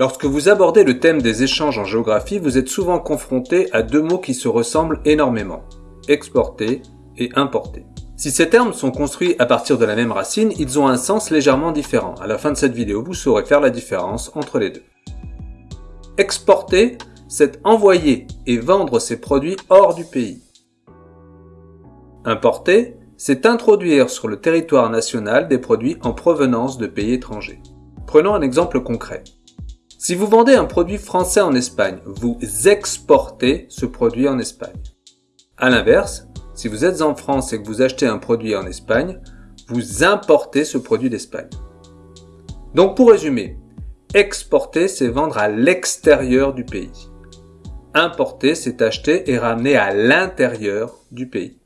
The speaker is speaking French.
Lorsque vous abordez le thème des échanges en géographie, vous êtes souvent confronté à deux mots qui se ressemblent énormément. Exporter et importer. Si ces termes sont construits à partir de la même racine, ils ont un sens légèrement différent. À la fin de cette vidéo, vous saurez faire la différence entre les deux. Exporter, c'est envoyer et vendre ses produits hors du pays. Importer, c'est introduire sur le territoire national des produits en provenance de pays étrangers. Prenons un exemple concret. Si vous vendez un produit français en Espagne, vous exportez ce produit en Espagne. A l'inverse, si vous êtes en France et que vous achetez un produit en Espagne, vous importez ce produit d'Espagne. Donc pour résumer, exporter c'est vendre à l'extérieur du pays. Importer c'est acheter et ramener à l'intérieur du pays.